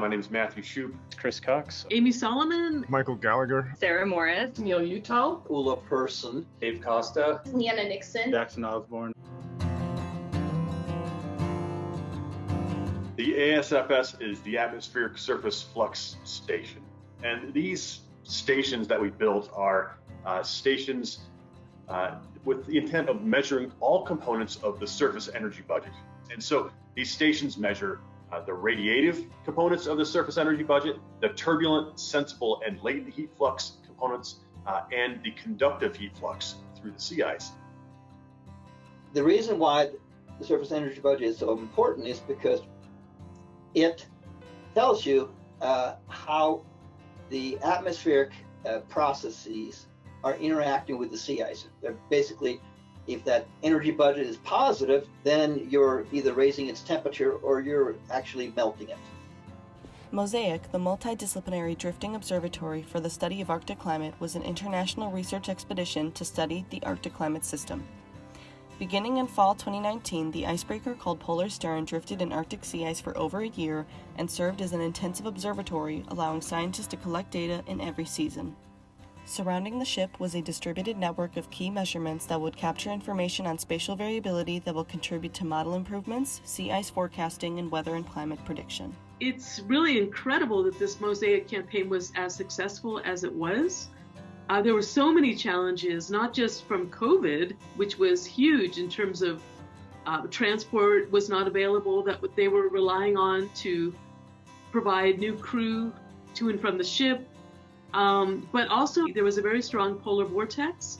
My name is Matthew Shupe. Chris Cox. Amy Solomon. Michael Gallagher. Sarah Morris. Neil Utah. Ola Persson. Dave Costa. Leanna Nixon. Jackson Osborne. The ASFS is the Atmospheric Surface Flux Station. And these stations that we built are uh, stations uh, with the intent of measuring all components of the surface energy budget. And so these stations measure uh, the radiative components of the surface energy budget, the turbulent, sensible, and latent heat flux components, uh, and the conductive heat flux through the sea ice. The reason why the surface energy budget is so important is because it tells you uh, how the atmospheric uh, processes are interacting with the sea ice. They're basically if that energy budget is positive, then you're either raising its temperature or you're actually melting it. Mosaic, the multidisciplinary drifting observatory for the study of Arctic climate, was an international research expedition to study the Arctic climate system. Beginning in fall 2019, the icebreaker called Polarstern drifted in Arctic sea ice for over a year and served as an intensive observatory, allowing scientists to collect data in every season. Surrounding the ship was a distributed network of key measurements that would capture information on spatial variability that will contribute to model improvements, sea ice forecasting, and weather and climate prediction. It's really incredible that this Mosaic campaign was as successful as it was. Uh, there were so many challenges, not just from COVID, which was huge in terms of uh, transport was not available, that they were relying on to provide new crew to and from the ship, um, but also, there was a very strong polar vortex,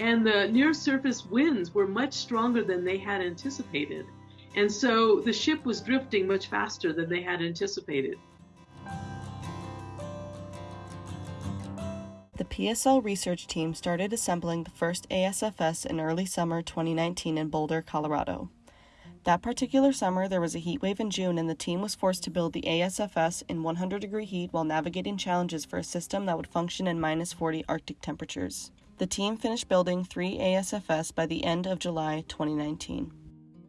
and the near surface winds were much stronger than they had anticipated. And so the ship was drifting much faster than they had anticipated. The PSL research team started assembling the first ASFS in early summer 2019 in Boulder, Colorado. That particular summer, there was a heat wave in June, and the team was forced to build the ASFS in 100 degree heat while navigating challenges for a system that would function in minus 40 Arctic temperatures. The team finished building three ASFS by the end of July 2019.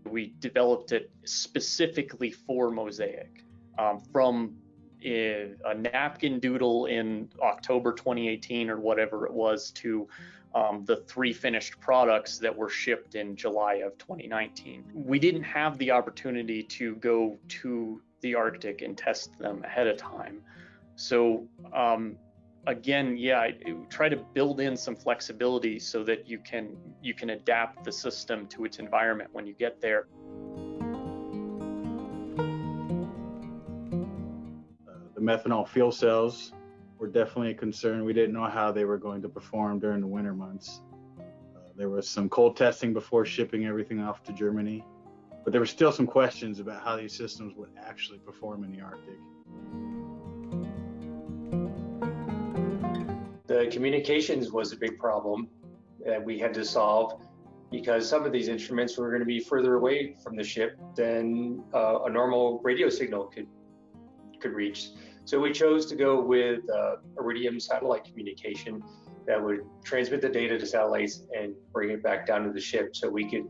We developed it specifically for Mosaic um, from a, napkin doodle in October 2018 or whatever it was to um, the three finished products that were shipped in July of 2019. We didn't have the opportunity to go to the Arctic and test them ahead of time. So um, again, yeah, I, try to build in some flexibility so that you can you can adapt the system to its environment when you get there. Methanol fuel cells were definitely a concern. We didn't know how they were going to perform during the winter months. Uh, there was some cold testing before shipping everything off to Germany, but there were still some questions about how these systems would actually perform in the Arctic. The communications was a big problem that we had to solve because some of these instruments were going to be further away from the ship than uh, a normal radio signal could could reach. So we chose to go with uh, Iridium satellite communication that would transmit the data to satellites and bring it back down to the ship so we could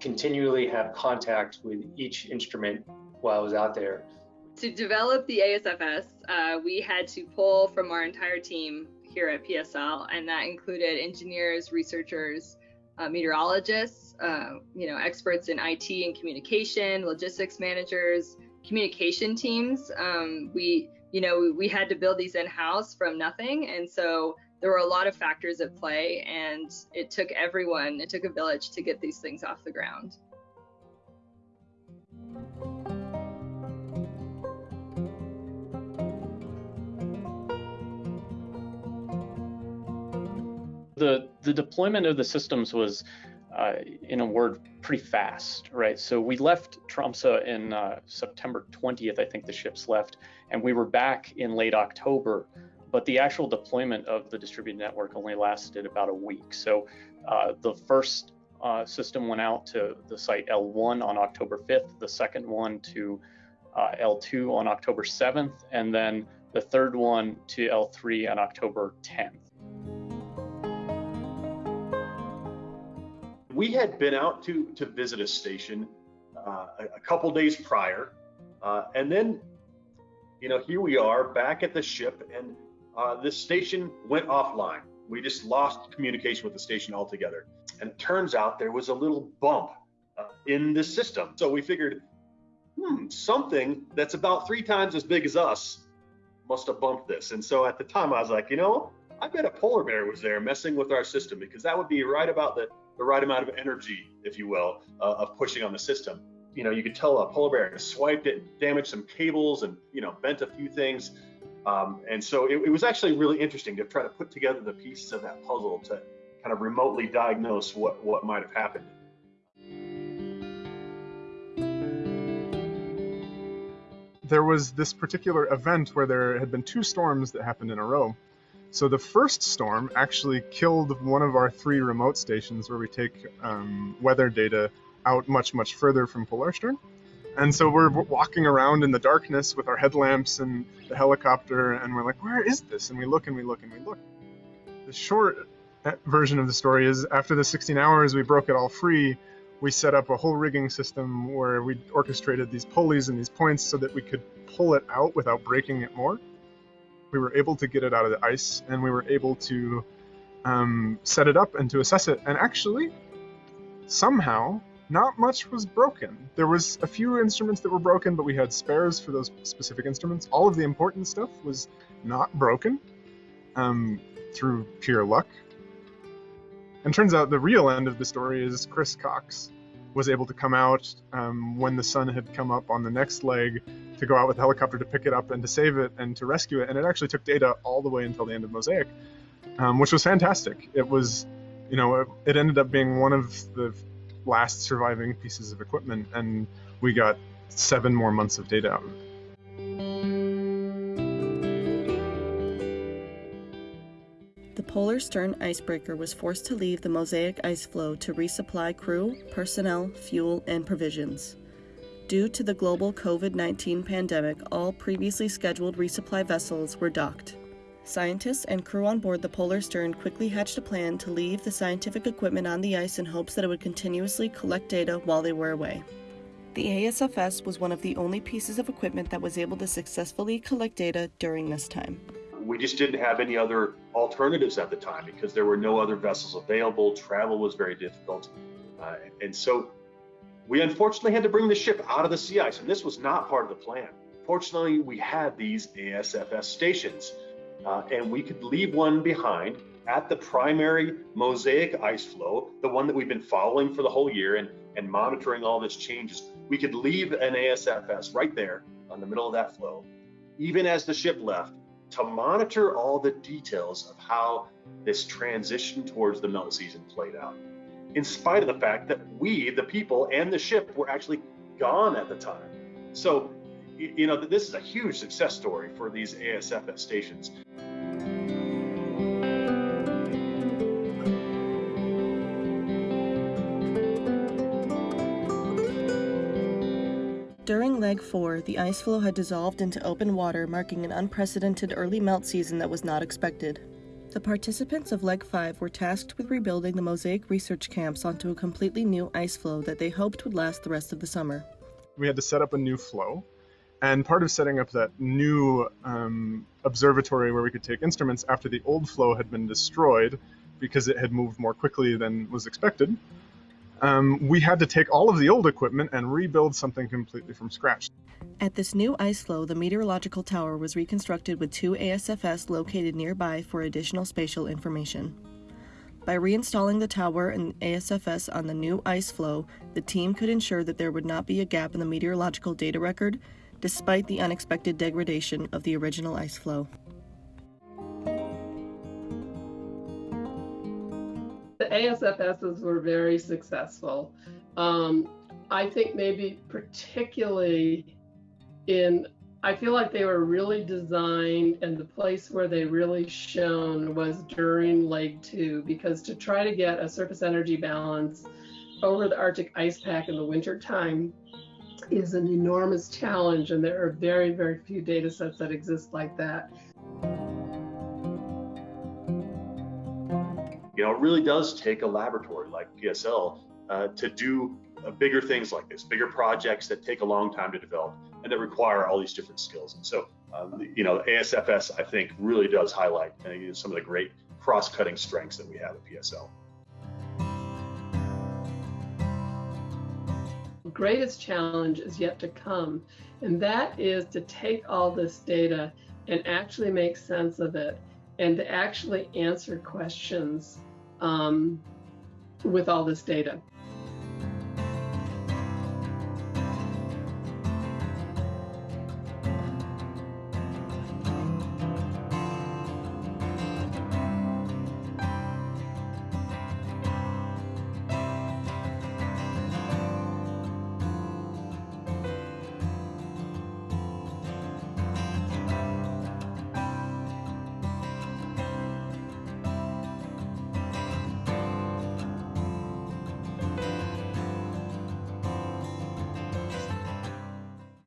continually have contact with each instrument while I was out there. To develop the ASFS, uh, we had to pull from our entire team here at PSL, and that included engineers, researchers, uh, meteorologists, uh, you know, experts in IT and communication, logistics managers, communication teams. Um, we, you know, we had to build these in house from nothing, and so there were a lot of factors at play, and it took everyone, it took a village to get these things off the ground. The, the deployment of the systems was uh, in a word, pretty fast, right? So we left Tromsø in uh, September 20th, I think the ships left, and we were back in late October. But the actual deployment of the distributed network only lasted about a week. So uh, the first uh, system went out to the site L1 on October 5th, the second one to uh, L2 on October 7th, and then the third one to L3 on October 10th. We had been out to to visit a station uh, a, a, couple days prior, uh, and then you know, here we are back at the ship, and uh, the station went offline. We just lost communication with the station altogether. And it turns out there was a little bump uh, in the system. So we figured, hmm, something that's about three times as big as us must have bumped this. And so at the time, I was like, you know, I bet a polar bear was there messing with our system because that would be right about the, the right amount of energy, if you will, uh, of pushing on the system. You know, you could tell a polar bear swiped it, and damaged some cables, and you know, bent a few things. Um, and so it, it was actually really interesting to try to put together the pieces of that puzzle to kind of remotely diagnose what what might have happened. There was this particular event where there had been two storms that happened in a row. So the first storm actually killed one of our three remote stations where we take um, weather data out much, much further from Polarstern. And so we're walking around in the darkness with our headlamps and the helicopter, and we're like, where is this? And we look and we look and we look. The short uh, version of the story is after the 16 hours, we broke it all free. We set up a whole rigging system where we orchestrated these pulleys and these points so that we could pull it out without breaking it more we were able to get it out of the ice and we were able to um, set it up and to assess it. And actually, somehow, not much was broken. There was a few instruments that were broken, but we had spares for those specific instruments. All of the important stuff was not broken um, through pure luck. And turns out the real end of the story is Chris Cox was able to come out um, when the sun had come up on the next leg to go out with a helicopter to pick it up and to save it and to rescue it. And it actually took data all the way until the end of Mosaic, um, which was fantastic. It was, you know, it, it ended up being one of the last surviving pieces of equipment, and we got seven more months of data out of it. The Polarstern icebreaker was forced to leave the Mosaic ice floe to resupply crew, personnel, fuel, and provisions. Due to the global COVID 19 pandemic, all previously scheduled resupply vessels were docked. Scientists and crew on board the Polarstern quickly hatched a plan to leave the scientific equipment on the ice in hopes that it would continuously collect data while they were away. The ASFS was one of the only pieces of equipment that was able to successfully collect data during this time. We just didn't have any other alternatives at the time because there were no other vessels available. Travel was very difficult. Uh, and so we unfortunately had to bring the ship out of the sea ice, and this was not part of the plan. Fortunately, we had these ASFS stations, uh, and we could leave one behind at the primary mosaic ice floe, the one that we've been following for the whole year and, and monitoring all this changes. We could leave an ASFS right there on the middle of that floe, even as the ship left, to monitor all the details of how this transition towards the melt season played out in spite of the fact that we, the people, and the ship were actually gone at the time. So, you know, this is a huge success story for these ASFS stations. During leg 4, the ice floe had dissolved into open water, marking an unprecedented early melt season that was not expected. The participants of Leg 5 were tasked with rebuilding the Mosaic research camps onto a completely new ice floe that they hoped would last the rest of the summer. We had to set up a new floe, and part of setting up that new um, observatory where we could take instruments after the old floe had been destroyed because it had moved more quickly than was expected, um, we had to take all of the old equipment and rebuild something completely from scratch. At this new ice floe, the meteorological tower was reconstructed with two ASFS located nearby for additional spatial information. By reinstalling the tower and ASFS on the new ice floe, the team could ensure that there would not be a gap in the meteorological data record, despite the unexpected degradation of the original ice floe. ASFSs were very successful. Um, I think maybe particularly in I feel like they were really designed, and the place where they really shone was during leg two, because to try to get a surface energy balance over the Arctic ice pack in the winter time is an enormous challenge, and there are very, very few data sets that exist like that. You know, it really does take a laboratory like PSL uh, to do uh, bigger things like this, bigger projects that take a long time to develop and that require all these different skills. And so um, you know, ASFS, I think, really does highlight uh, some of the great cross-cutting strengths that we have at PSL. Greatest challenge is yet to come, and that is to take all this data and actually make sense of it and to actually answer questions um, with all this data.